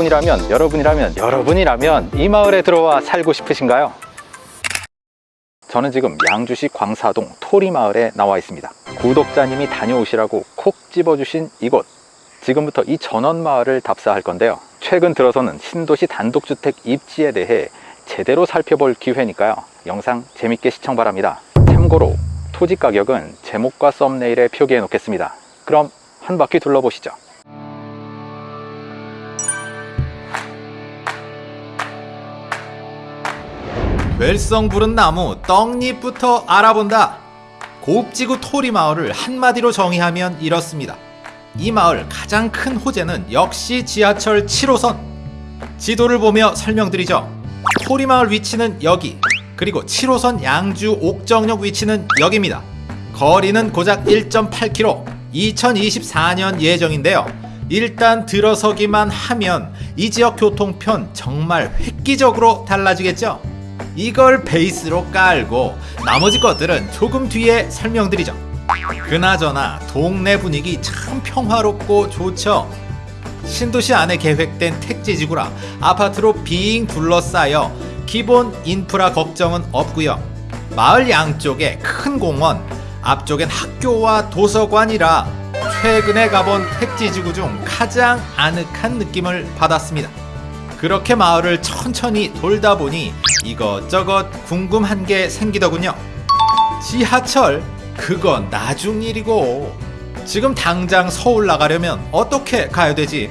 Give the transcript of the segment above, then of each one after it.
여러분이라면 여러분이라면 여러분이라면 이 마을에 들어와 살고 싶으신가요? 저는 지금 양주시 광사동 토리마을에 나와 있습니다. 구독자님이 다녀오시라고 콕 집어주신 이곳. 지금부터 이 전원마을을 답사할 건데요. 최근 들어서는 신도시 단독주택 입지에 대해 제대로 살펴볼 기회니까요. 영상 재밌게 시청 바랍니다. 참고로 토지 가격은 제목과 썸네일에 표기해 놓겠습니다. 그럼 한 바퀴 둘러보시죠 될성 부른 나무 떡잎부터 알아본다. 곱지구 토리 마을을 한마디로 정의하면 이렇습니다. 이 마을 가장 큰 호재는 역시 지하철 7호선. 지도를 보며 설명드리죠. 토리 마을 위치는 여기, 그리고 7호선 양주 옥정역 위치는 여기입니다. 거리는 고작 1.8km, 2024년 예정인데요. 일단 들어서기만 하면 이 지역 교통편 정말 획기적으로 달라지겠죠? 이걸 베이스로 깔고 나머지 것들은 조금 뒤에 설명드리죠. 그나저나 동네 분위기 참 평화롭고 좋죠. 신도시 안에 계획된 택지지구라 아파트로 빙 둘러싸여 기본 인프라 걱정은 없고요. 마을 양쪽에 큰 공원, 앞쪽엔 학교와 도서관이라 최근에 가본 택지지구 중 가장 아늑한 느낌을 받았습니다. 그렇게 마을을 천천히 돌다 보니 이것저것 궁금한 게 생기더군요. 지하철? 그건 나중 일이고. 지금 당장 서울 나가려면 어떻게 가야 되지?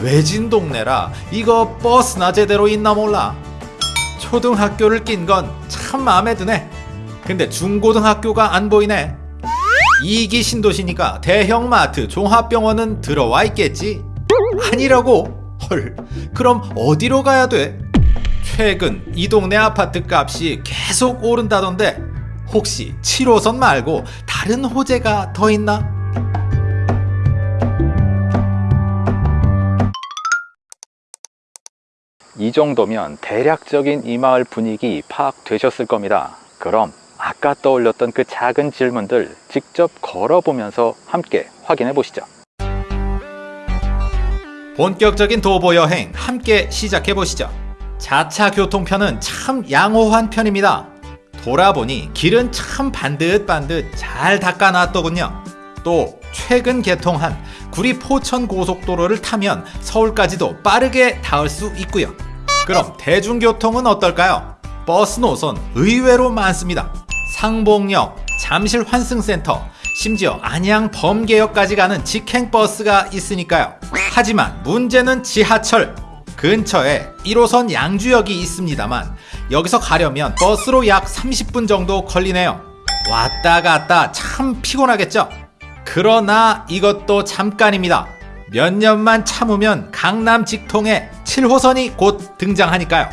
외진 동네라 이거 버스나 제대로 있나 몰라. 초등학교를 낀 건 참 마음에 드네. 근데 중고등학교가 안 보이네. 이기 신도시니까 대형마트 종합병원은 들어와 있겠지? 아니라고? 헐, 그럼 어디로 가야 돼? 최근 이 동네 아파트 값이 계속 오른다던데 혹시 7호선 말고 다른 호재가 더 있나? 이 정도면 대략적인 이 마을 분위기 파악되셨을 겁니다. 그럼 아까 떠올렸던 그 작은 질문들 직접 걸어보면서 함께 확인해 보시죠. 본격적인 도보 여행 함께 시작해 보시죠. 자차 교통편은 참 양호한 편입니다. 돌아보니 길은 참 반듯반듯 잘 닦아놨더군요. 또 최근 개통한 구리 포천 고속도로를 타면 서울까지도 빠르게 닿을 수 있고요. 그럼 대중교통은 어떨까요? 버스 노선 의외로 많습니다. 상봉역, 잠실 환승센터, 심지어 안양 범계역까지 가는 직행버스가 있으니까요. 하지만 문제는 지하철. 근처에 1호선 양주역이 있습니다만 여기서 가려면 버스로 약 30분 정도 걸리네요. 왔다 갔다 참 피곤하겠죠? 그러나 이것도 잠깐입니다. 몇 년만 참으면 강남 직통에 7호선이 곧 등장하니까요.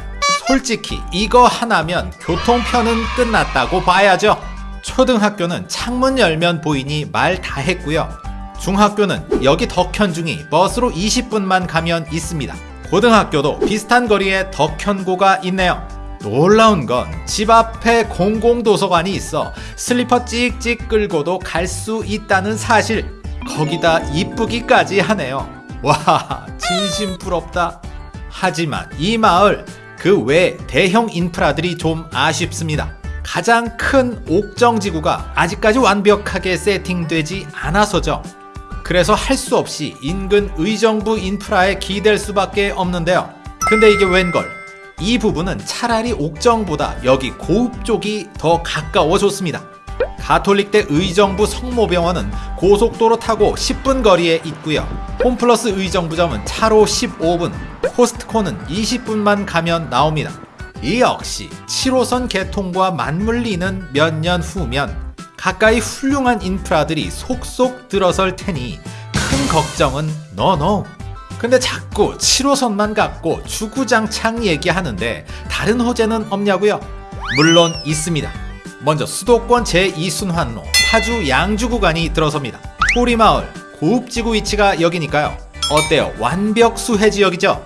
솔직히 이거 하나면 교통편은 끝났다고 봐야죠. 초등학교는 창문 열면 보이니 말 다 했고요. 중학교는 여기 덕현중이 버스로 20분만 가면 있습니다. 고등학교도 비슷한 거리에 덕현고가 있네요. 놀라운 건 집 앞에 공공도서관이 있어 슬리퍼 찍찍 끌고도 갈 수 있다는 사실. 거기다 이쁘기까지 하네요. 와, 진심 부럽다. 하지만 이 마을 그 외 대형 인프라들이 좀 아쉽습니다. 가장 큰 옥정지구가 아직까지 완벽하게 세팅되지 않아서죠. 그래서 할 수 없이 인근 의정부 인프라에 기댈 수밖에 없는데요. 근데 이게 웬걸? 이 부분은 차라리 옥정보다 여기 고읍 쪽이 더 가까워졌습니다. 가톨릭대 의정부 성모병원은 고속도로 타고 10분 거리에 있고요. 홈플러스 의정부점은 차로 15분, 코스트코는 20분만 가면 나옵니다. 이 역시 7호선 개통과 맞물리는 몇 년 후면 가까이 훌륭한 인프라들이 속속 들어설 테니 큰 걱정은 노노. 근데 자꾸 7호선만 갖고 주구장창 얘기하는데 다른 호재는 없냐고요? 물론 있습니다. 먼저 수도권 제2순환로 파주 양주 구간이 들어섭니다. 토리마을 고읍지구 위치가 여기니까요. 어때요? 완벽 수혜 지역이죠?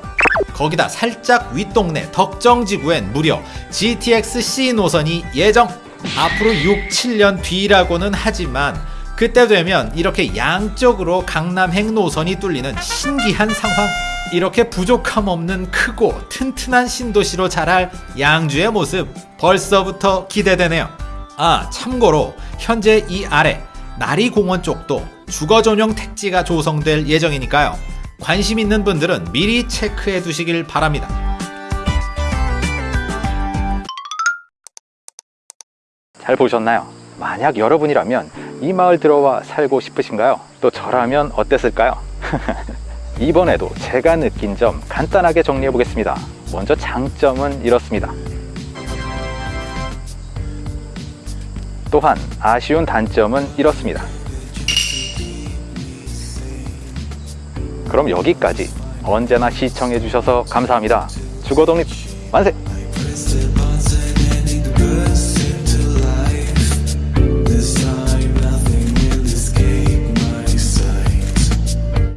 거기다 살짝 윗동네 덕정지구엔 무려 GTX-C 노선이 예정! 앞으로 6, 7년 뒤라고는 하지만 그때 되면 이렇게 양쪽으로 강남행 노선이 뚫리는 신기한 상황. 이렇게 부족함 없는 크고 튼튼한 신도시로 자랄 양주의 모습 벌써부터 기대되네요. 아, 참고로 현재 이 아래 나리공원 쪽도 주거 전용 택지가 조성될 예정이니까요. 관심 있는 분들은 미리 체크해 두시길 바랍니다. 잘 보셨나요? 만약 여러분이라면 이 마을 들어와 살고 싶으신가요? 또 저라면 어땠을까요? 이번에도 제가 느낀 점 간단하게 정리해 보겠습니다. 먼저 장점은 이렇습니다. 또한 아쉬운 단점은 이렇습니다. 그럼 여기까지 언제나 시청해 주셔서 감사합니다. 주거 독립 만세!